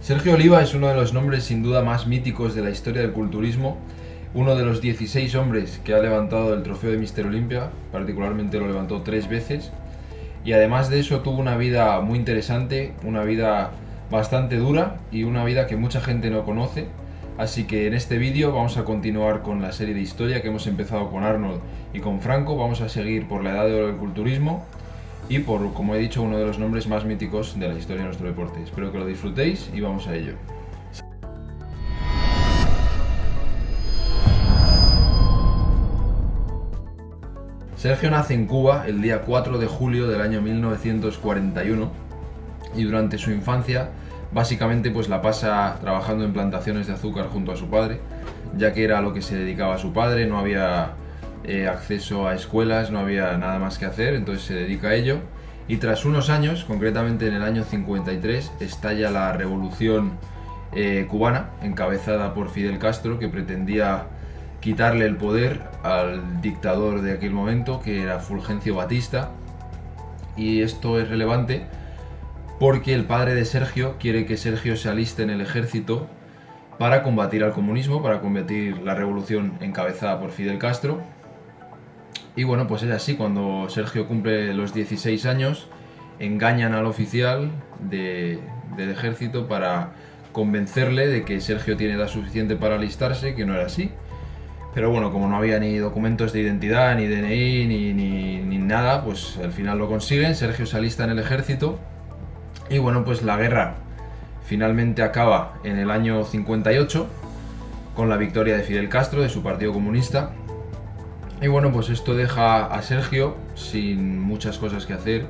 Sergio Oliva es uno de los nombres sin duda más míticos de la historia del culturismo, uno de los 16 hombres que ha levantado el trofeo de Mister Olimpia, particularmente lo levantó tres veces, y además de eso tuvo una vida muy interesante, una vida bastante dura y una vida que mucha gente no conoce, así que en este vídeo vamos a continuar con la serie de historia que hemos empezado con Arnold y con Franco, vamos a seguir por la edad de oro del culturismo, y por, como he dicho, uno de los nombres más míticos de la historia de nuestro deporte. Espero que lo disfrutéis y vamos a ello. Sergio nace en Cuba el día 4 de julio del año 1941 y durante su infancia básicamente pues la pasa trabajando en plantaciones de azúcar junto a su padre, ya que era a lo que se dedicaba su padre, no había eh, acceso a escuelas, no había nada más que hacer, entonces se dedica a ello. Y tras unos años, concretamente en el año 53, estalla la revolución eh, cubana, encabezada por Fidel Castro, que pretendía quitarle el poder al dictador de aquel momento, que era Fulgencio Batista. Y esto es relevante porque el padre de Sergio quiere que Sergio se aliste en el ejército para combatir al comunismo, para combatir la revolución encabezada por Fidel Castro y bueno, pues es así, cuando Sergio cumple los 16 años, engañan al oficial del ejército para convencerle de que Sergio tiene edad suficiente para alistarse, que no era así. Pero bueno, como no había ni documentos de identidad, ni DNI, ni, ni, nada, pues al final lo consiguen, Sergio se alista en el ejército y bueno, pues la guerra finalmente acaba en el año 58 con la victoria de Fidel Castro, de su partido comunista, y bueno, pues esto deja a Sergio sin muchas cosas que hacer.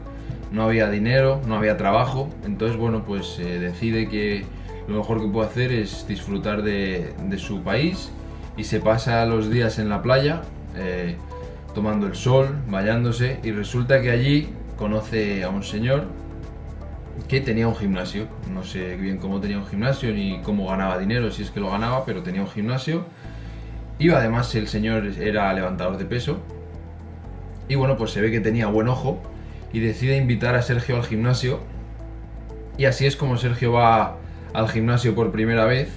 No había dinero, no había trabajo. Entonces, bueno, pues eh, decide que lo mejor que puede hacer es disfrutar de, su país y se pasa los días en la playa eh, tomando el sol, bañándose y resulta que allí conoce a un señor que tenía un gimnasio. No sé bien cómo tenía un gimnasio ni cómo ganaba dinero, si es que lo ganaba, pero tenía un gimnasio y además el señor era levantador de peso. Y bueno, pues se ve que tenía buen ojo y decide invitar a Sergio al gimnasio. Y así es como Sergio va al gimnasio por primera vez.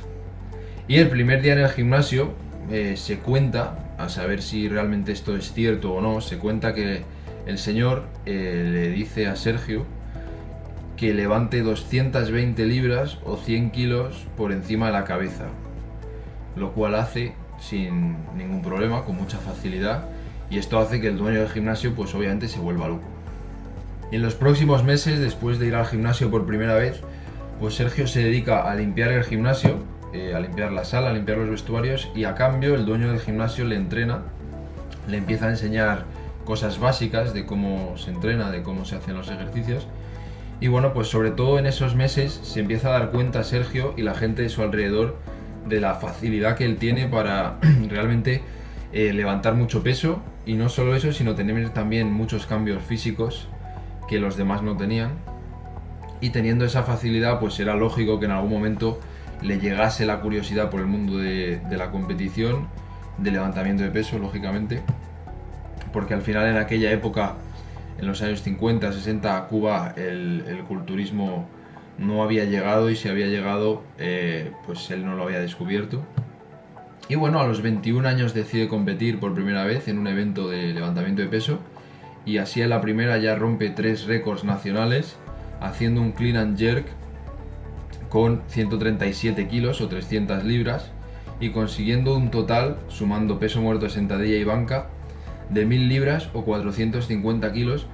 Y el primer día en el gimnasio eh, se cuenta, a saber si realmente esto es cierto o no, se cuenta que el señor eh, le dice a Sergio que levante 220 libras o 100 kilos por encima de la cabeza. Lo cual hace sin ningún problema, con mucha facilidad y esto hace que el dueño del gimnasio pues obviamente se vuelva loco. Y en los próximos meses, después de ir al gimnasio por primera vez, pues Sergio se dedica a limpiar el gimnasio, eh, a limpiar la sala, a limpiar los vestuarios y a cambio el dueño del gimnasio le entrena, le empieza a enseñar cosas básicas de cómo se entrena, de cómo se hacen los ejercicios y bueno, pues sobre todo en esos meses se empieza a dar cuenta Sergio y la gente de su alrededor de la facilidad que él tiene para realmente eh, levantar mucho peso y no solo eso, sino tener también muchos cambios físicos que los demás no tenían. Y teniendo esa facilidad, pues era lógico que en algún momento le llegase la curiosidad por el mundo de, la competición, de levantamiento de peso, lógicamente. Porque al final en aquella época, en los años 50, 60, a Cuba el culturismo no había llegado y si había llegado, eh, pues él no lo había descubierto. Y bueno, a los 21 años decide competir por primera vez en un evento de levantamiento de peso y así en la primera ya rompe tres récords nacionales haciendo un clean and jerk con 137 kilos o 300 libras y consiguiendo un total, sumando peso muerto, sentadilla y banca, de 1000 libras o 450 kilos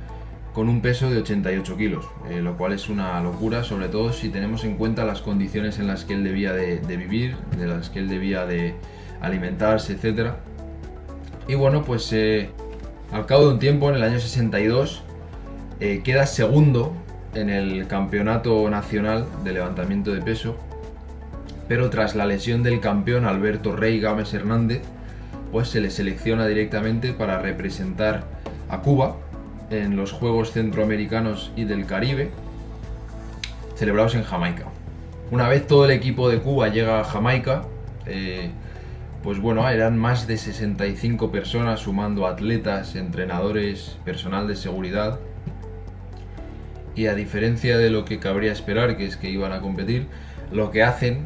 con un peso de 88 kilos, eh, lo cual es una locura, sobre todo si tenemos en cuenta las condiciones en las que él debía de, vivir, de las que él debía de alimentarse, etc. Y bueno, pues eh, al cabo de un tiempo, en el año 62, eh, queda segundo en el campeonato nacional de levantamiento de peso, pero tras la lesión del campeón Alberto Rey Gámez Hernández, pues se le selecciona directamente para representar a Cuba en los Juegos Centroamericanos y del Caribe, celebrados en Jamaica. Una vez todo el equipo de Cuba llega a Jamaica, eh, pues bueno, eran más de 65 personas sumando atletas, entrenadores, personal de seguridad. Y a diferencia de lo que cabría esperar, que es que iban a competir, lo que hacen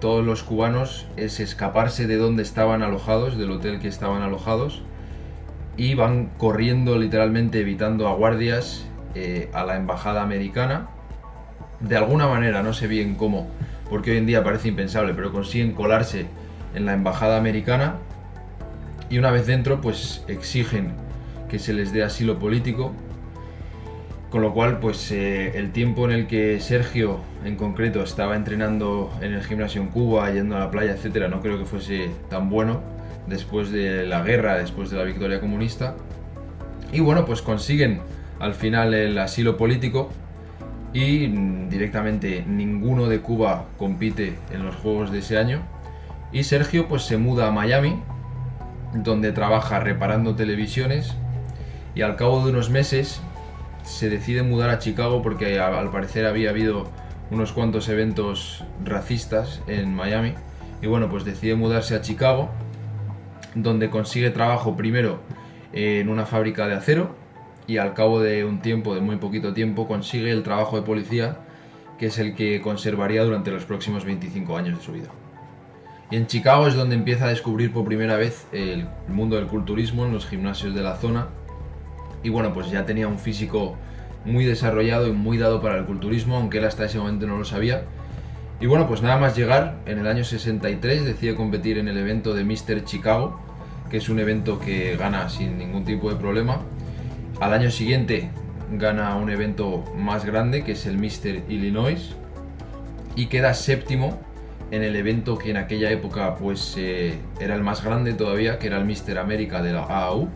todos los cubanos es escaparse de donde estaban alojados, del hotel que estaban alojados, y van corriendo literalmente evitando a guardias eh, a la embajada americana. De alguna manera, no sé bien cómo, porque hoy en día parece impensable, pero consiguen colarse en la embajada americana y una vez dentro pues exigen que se les dé asilo político con lo cual, pues eh, el tiempo en el que Sergio, en concreto, estaba entrenando en el gimnasio en Cuba, yendo a la playa, etcétera, no creo que fuese tan bueno después de la guerra, después de la victoria comunista. Y bueno, pues consiguen al final el asilo político y directamente ninguno de Cuba compite en los Juegos de ese año. Y Sergio pues se muda a Miami, donde trabaja reparando televisiones y al cabo de unos meses se decide mudar a Chicago porque al parecer había habido unos cuantos eventos racistas en Miami. Y bueno, pues decide mudarse a Chicago, donde consigue trabajo primero en una fábrica de acero y al cabo de un tiempo, de muy poquito tiempo, consigue el trabajo de policía, que es el que conservaría durante los próximos 25 años de su vida. Y en Chicago es donde empieza a descubrir por primera vez el mundo del culturismo en los gimnasios de la zona y bueno, pues ya tenía un físico muy desarrollado y muy dado para el culturismo, aunque él hasta ese momento no lo sabía. Y bueno, pues nada más llegar, en el año 63 decide competir en el evento de Mr. Chicago, que es un evento que gana sin ningún tipo de problema. Al año siguiente gana un evento más grande, que es el Mr. Illinois, y queda séptimo en el evento que en aquella época pues eh, era el más grande todavía, que era el Mr. América de la AAU,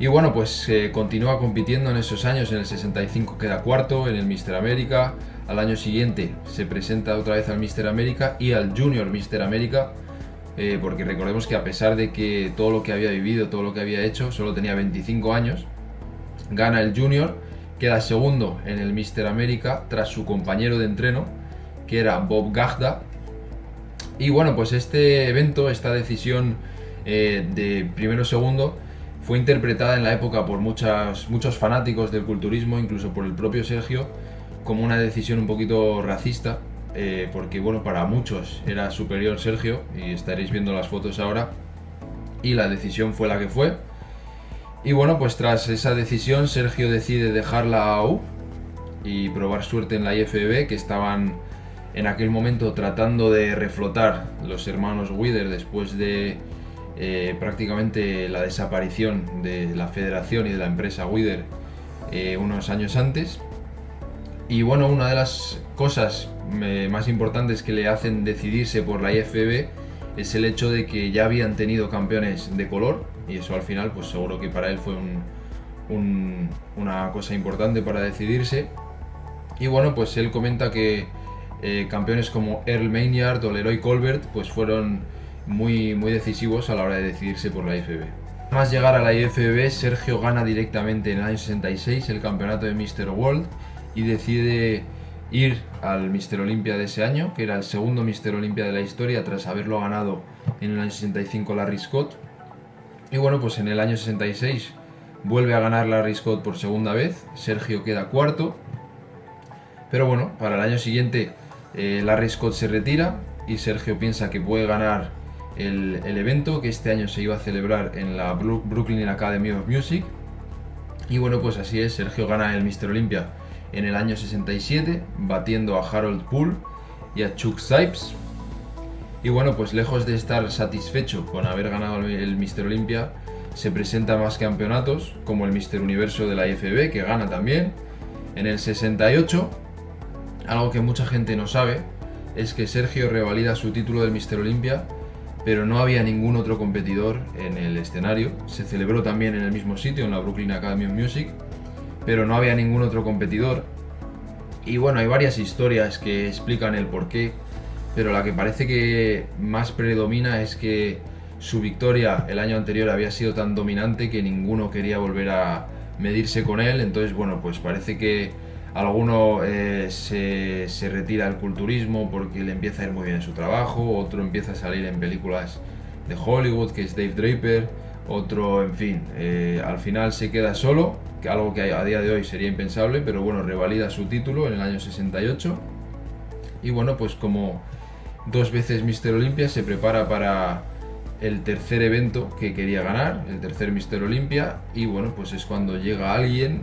y bueno, pues eh, continúa compitiendo en esos años, en el 65 queda cuarto, en el Mister América, al año siguiente se presenta otra vez al Mister América y al Junior Mister América, eh, porque recordemos que a pesar de que todo lo que había vivido, todo lo que había hecho, solo tenía 25 años, gana el Junior, queda segundo en el Mister América tras su compañero de entreno, que era Bob Gagda. Y bueno, pues este evento, esta decisión eh, de primero-segundo, fue interpretada en la época por muchos fanáticos del culturismo, incluso por el propio Sergio, como una decisión un poquito racista, eh, porque bueno, para muchos era superior Sergio, y estaréis viendo las fotos ahora, y la decisión fue la que fue. Y bueno, pues tras esa decisión Sergio decide dejar la AU y probar suerte en la IFBB, que estaban en aquel momento tratando de reflotar los hermanos Wither después de eh, prácticamente la desaparición de la federación y de la empresa Wither eh, unos años antes. Y bueno, una de las cosas eh, más importantes que le hacen decidirse por la IFB es el hecho de que ya habían tenido campeones de color y eso al final pues seguro que para él fue una cosa importante para decidirse. Y bueno, pues él comenta que campeones como Earl Maynard o Leroy Colbert pues fueron muy, muy decisivos a la hora de decidirse por la IFB. Más llegar a la IFB, Sergio gana directamente en el año 66 el campeonato de Mr. World y decide ir al Mr. Olympia de ese año, que era el segundo Mr. Olympia de la historia tras haberlo ganado en el año 65 Larry Scott. Y bueno, pues en el año 66 vuelve a ganar Larry Scott por segunda vez, Sergio queda cuarto. Pero bueno, para el año siguiente eh, Larry Scott se retira y Sergio piensa que puede ganar el, evento que este año se iba a celebrar en la Brooklyn Academy of Music. Y bueno, pues así es, Sergio gana el Mr. Olympia en el año 67, batiendo a Harold Poole y a Chuck Sipes. Y bueno, pues lejos de estar satisfecho con haber ganado el Mr. Olympia, se presentan más campeonatos, como el Mr. Universo de la IFB, que gana también. En el 68, algo que mucha gente no sabe, es que Sergio revalida su título del Mr. Olympia pero no había ningún otro competidor en el escenario. Se celebró también en el mismo sitio, en la Brooklyn Academy of Music, pero no había ningún otro competidor. Y bueno, hay varias historias que explican el porqué, pero la que parece que más predomina es que su victoria el año anterior había sido tan dominante que ninguno quería volver a medirse con él, entonces bueno, pues parece que Alguno eh, se, retira del culturismo porque le empieza a ir muy bien en su trabajo, otro empieza a salir en películas de Hollywood, que es Dave Draper, otro, en fin, eh, al final se queda solo, que algo que a día de hoy sería impensable, pero bueno, revalida su título en el año 68. Y bueno, pues como dos veces Mister Olympia se prepara para el tercer evento que quería ganar, el tercer Mister Olympia, y bueno, pues es cuando llega alguien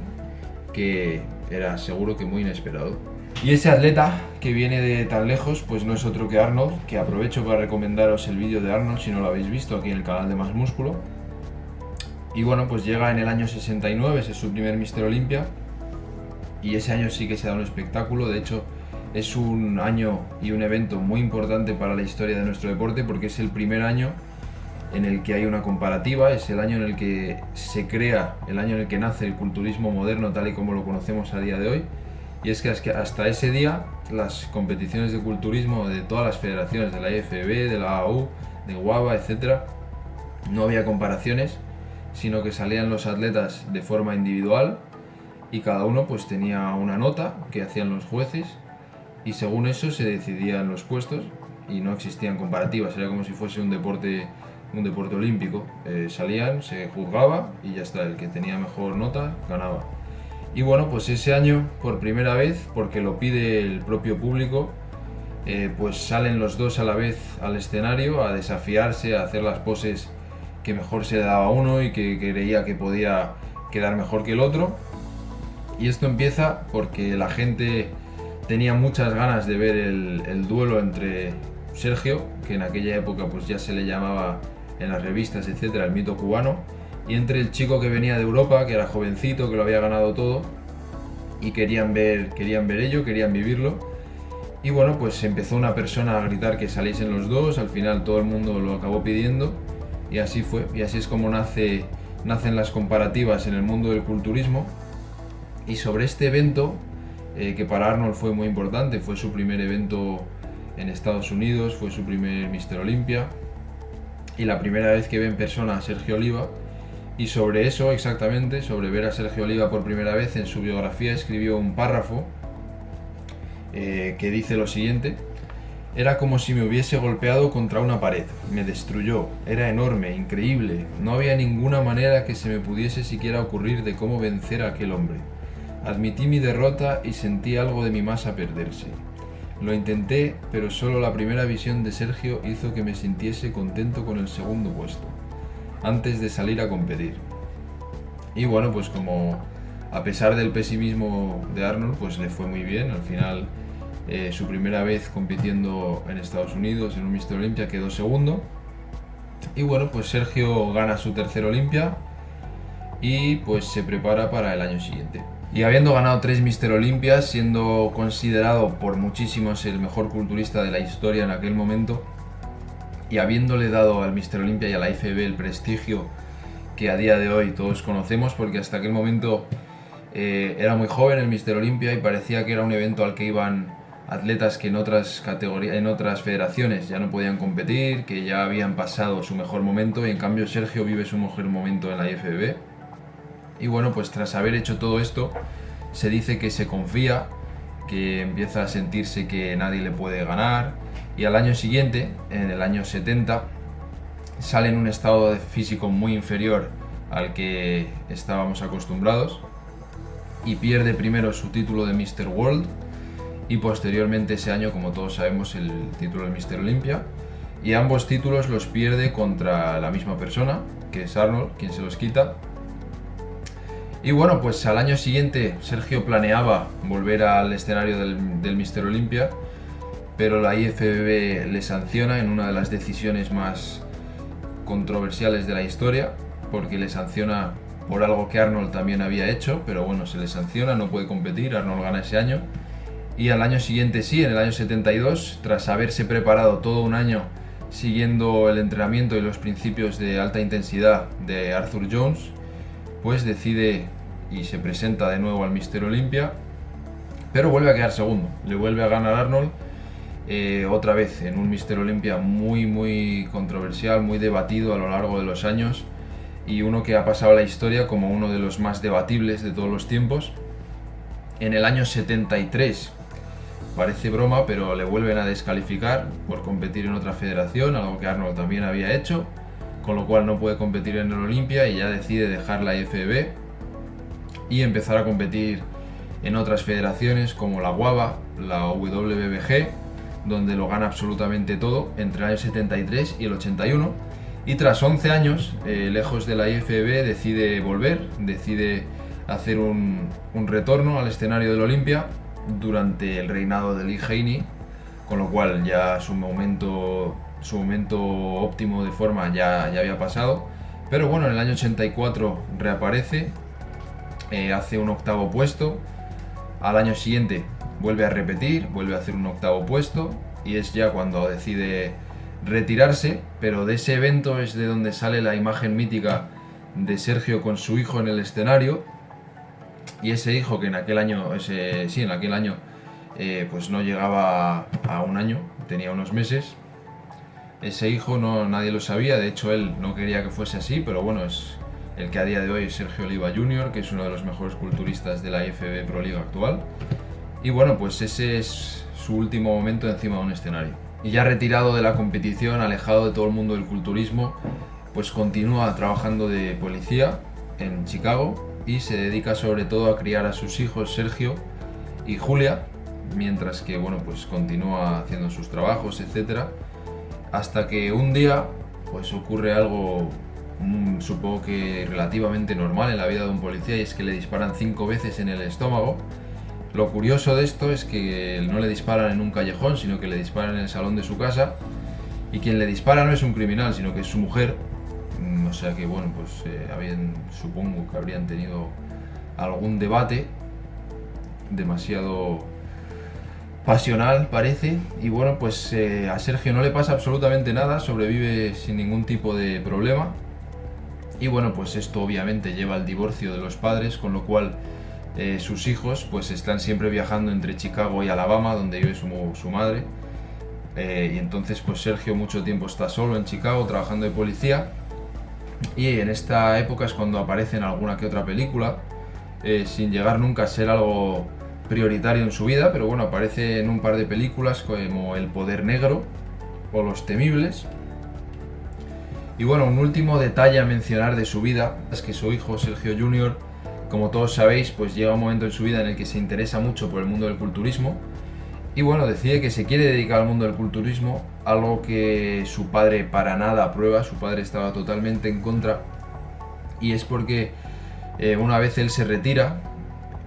que era seguro que muy inesperado. Y ese atleta que viene de tan lejos, pues no es otro que Arnold, que aprovecho para recomendaros el vídeo de Arnold si no lo habéis visto aquí en el canal de Más Músculo. Y bueno, pues llega en el año 69, ese es su primer Mister Olympia, y ese año sí que se da un espectáculo, de hecho es un año y un evento muy importante para la historia de nuestro deporte porque es el primer año en el que hay una comparativa, es el año en el que se crea, el año en el que nace el culturismo moderno tal y como lo conocemos a día de hoy. Y es que hasta ese día las competiciones de culturismo de todas las federaciones, de la IFB, de la AU, de guava etc., no había comparaciones, sino que salían los atletas de forma individual y cada uno pues tenía una nota que hacían los jueces y según eso se decidían los puestos y no existían comparativas, era como si fuese un deporte un deporte olímpico. Eh, salían, se juzgaba y ya está, el que tenía mejor nota ganaba. Y bueno, pues ese año, por primera vez, porque lo pide el propio público, eh, pues salen los dos a la vez al escenario a desafiarse, a hacer las poses que mejor se daba uno y que creía que podía quedar mejor que el otro. Y esto empieza porque la gente tenía muchas ganas de ver el, el duelo entre Sergio, que en aquella época pues ya se le llamaba en las revistas, etcétera, el mito cubano, y entre el chico que venía de Europa, que era jovencito, que lo había ganado todo, y querían ver, querían ver ello, querían vivirlo. Y bueno, pues empezó una persona a gritar que saliesen los dos, al final todo el mundo lo acabó pidiendo, y así fue, y así es como nace, nacen las comparativas en el mundo del culturismo. Y sobre este evento, eh, que para Arnold fue muy importante, fue su primer evento en Estados Unidos, fue su primer Mister Olympia, y la primera vez que ve en persona a Sergio Oliva. Y sobre eso exactamente, sobre ver a Sergio Oliva por primera vez, en su biografía escribió un párrafo eh, que dice lo siguiente. Era como si me hubiese golpeado contra una pared. Me destruyó. Era enorme, increíble. No había ninguna manera que se me pudiese siquiera ocurrir de cómo vencer a aquel hombre. Admití mi derrota y sentí algo de mi masa perderse. Lo intenté, pero solo la primera visión de Sergio hizo que me sintiese contento con el segundo puesto, antes de salir a competir. Y bueno, pues como a pesar del pesimismo de Arnold, pues le fue muy bien. Al final, eh, su primera vez compitiendo en Estados Unidos en un Mister Olympia quedó segundo. Y bueno, pues Sergio gana su tercer Olympia y pues se prepara para el año siguiente. Y habiendo ganado tres Mister Olimpias, siendo considerado por muchísimos el mejor culturista de la historia en aquel momento, y habiéndole dado al Mister Olympia y a la IFB el prestigio que a día de hoy todos conocemos, porque hasta aquel momento eh, era muy joven el Mister Olympia y parecía que era un evento al que iban atletas que en otras categorías, en otras federaciones ya no podían competir, que ya habían pasado su mejor momento y en cambio Sergio vive su mejor momento en la IFB y bueno, pues tras haber hecho todo esto, se dice que se confía, que empieza a sentirse que nadie le puede ganar y al año siguiente, en el año 70, sale en un estado físico muy inferior al que estábamos acostumbrados y pierde primero su título de Mr. World y posteriormente ese año, como todos sabemos, el título de Mr. Olympia y ambos títulos los pierde contra la misma persona, que es Arnold, quien se los quita y bueno, pues al año siguiente Sergio planeaba volver al escenario del, del Mister Olympia, pero la IFBB le sanciona en una de las decisiones más controversiales de la historia, porque le sanciona por algo que Arnold también había hecho, pero bueno, se le sanciona, no puede competir, Arnold gana ese año. Y al año siguiente sí, en el año 72, tras haberse preparado todo un año siguiendo el entrenamiento y los principios de alta intensidad de Arthur Jones, pues decide y se presenta de nuevo al Mister Olympia, pero vuelve a quedar segundo, le vuelve a ganar Arnold, eh, otra vez en un Mister Olympia muy muy controversial, muy debatido a lo largo de los años y uno que ha pasado la historia como uno de los más debatibles de todos los tiempos. En el año 73, parece broma, pero le vuelven a descalificar por competir en otra federación, algo que Arnold también había hecho con lo cual no puede competir en el Olimpia y ya decide dejar la IFB y empezar a competir en otras federaciones como la WABA, la WBBG donde lo gana absolutamente todo entre el año 73 y el 81. Y tras 11 años, eh, lejos de la IFB, decide volver, decide hacer un, retorno al escenario del Olimpia durante el reinado de Lee Haney, con lo cual ya su momento, su momento óptimo de forma ya, ya había pasado. Pero bueno, en el año 84 reaparece, eh, hace un octavo puesto, al año siguiente vuelve a repetir, vuelve a hacer un octavo puesto y es ya cuando decide retirarse, pero de ese evento es de donde sale la imagen mítica de Sergio con su hijo en el escenario y ese hijo que en aquel año, ese, sí, en aquel año eh, pues no llegaba a un año, tenía unos meses. Ese hijo no, nadie lo sabía, de hecho él no quería que fuese así, pero bueno, es el que a día de hoy es Sergio Oliva Jr., que es uno de los mejores culturistas de la IFB Pro Liga actual. Y bueno, pues ese es su último momento encima de un escenario. Y ya retirado de la competición, alejado de todo el mundo del culturismo, pues continúa trabajando de policía en Chicago y se dedica sobre todo a criar a sus hijos Sergio y Julia, mientras que bueno, pues continúa haciendo sus trabajos, etcétera, hasta que un día pues ocurre algo supongo que relativamente normal en la vida de un policía y es que le disparan cinco veces en el estómago lo curioso de esto es que no le disparan en un callejón, sino que le disparan en el salón de su casa. Y quien le dispara no es un criminal, sino que es su mujer. Mm, o sea que, bueno, pues eh, habían, supongo que habrían tenido algún debate demasiado pasional, parece. Y bueno, pues eh, a Sergio no le pasa absolutamente nada, sobrevive sin ningún tipo de problema. Y bueno, pues esto obviamente lleva al divorcio de los padres, con lo cual eh, sus hijos pues están siempre viajando entre Chicago y Alabama, donde vive su, madre. Eh, y entonces pues Sergio mucho tiempo está solo en Chicago trabajando de policía. Y en esta época es cuando aparece en alguna que otra película, eh, sin llegar nunca a ser algo prioritario en su vida, pero bueno, aparece en un par de películas como El Poder Negro o Los Temibles. Y bueno, un último detalle a mencionar de su vida es que su hijo Sergio Jr como todos sabéis, pues llega un momento en su vida en el que se interesa mucho por el mundo del culturismo y bueno, decide que se quiere dedicar al mundo del culturismo, algo que su padre para nada aprueba, su padre estaba totalmente en contra y es porque eh, una vez él se retira,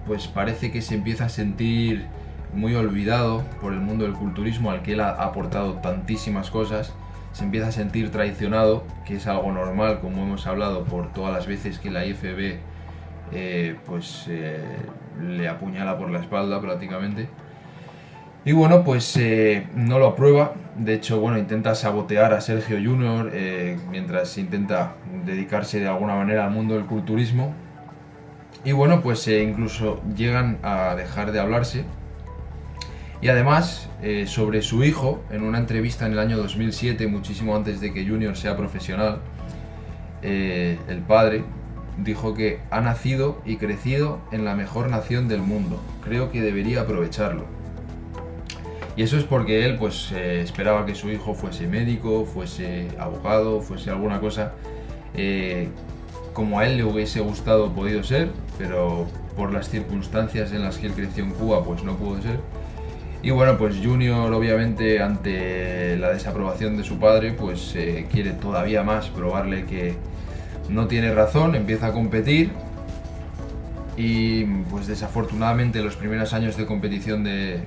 pues parece que se empieza a sentir muy olvidado por el mundo del culturismo al que él ha aportado tantísimas cosas, se empieza a sentir traicionado, que es algo normal como hemos hablado por todas las veces que la IFB eh, pues eh, le apuñala por la espalda prácticamente. Y bueno, pues eh, no lo aprueba. De hecho, bueno, intenta sabotear a Sergio Junior mientras intenta dedicarse de alguna manera al mundo del culturismo. Y bueno, pues incluso llegan a dejar de hablarse. Y además, sobre su hijo, en una entrevista en el año 2007, muchísimo antes de que Junior sea profesional, el padre, dijo que ha nacido y crecido en la mejor nación del mundo. Creo que debería aprovecharlo. Y eso es porque él pues eh, esperaba que su hijo fuese médico, fuese abogado, fuese alguna cosa eh, como a él le hubiese gustado podido ser, pero por las circunstancias en las que él creció en Cuba pues no pudo ser. Y bueno, pues Junior obviamente ante la desaprobación de su padre pues eh, quiere todavía más probarle que, no tiene razón, empieza a competir. Y pues desafortunadamente los primeros años de competición de,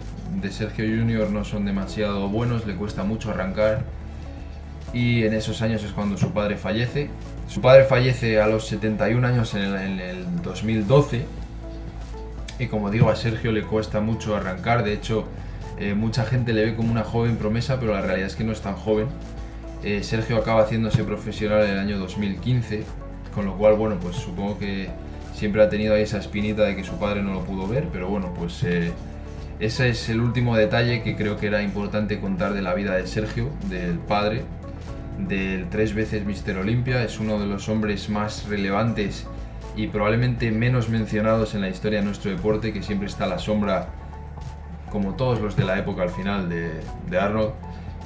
Sergio Junior no son demasiado buenos, le cuesta mucho arrancar. Y en esos años es cuando su padre fallece. Su padre fallece a los 71 años en el, 2012 y como digo a Sergio le cuesta mucho arrancar, de hecho eh, mucha gente le ve como una joven promesa pero la realidad es que no es tan joven. Eh, Sergio acaba haciéndose profesional en el año 2015, con lo cual, bueno, pues supongo que siempre ha tenido ahí esa espinita de que su padre no lo pudo ver, pero bueno, pues eh, ese es el último detalle que creo que era importante contar de la vida de Sergio, del padre, del tres veces Mister Olimpia, es uno de los hombres más relevantes y probablemente menos mencionados en la historia de nuestro deporte, que siempre está a la sombra, como todos los de la época al final, de, Arnold.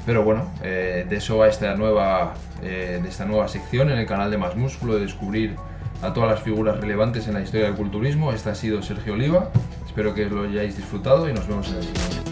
Pero bueno, eh, de eso va esta nueva, eh, de esta nueva sección en el canal de Más Músculo, de descubrir a todas las figuras relevantes en la historia del culturismo. Este ha sido Sergio Oliva, espero que lo hayáis disfrutado y nos vemos en el siguiente.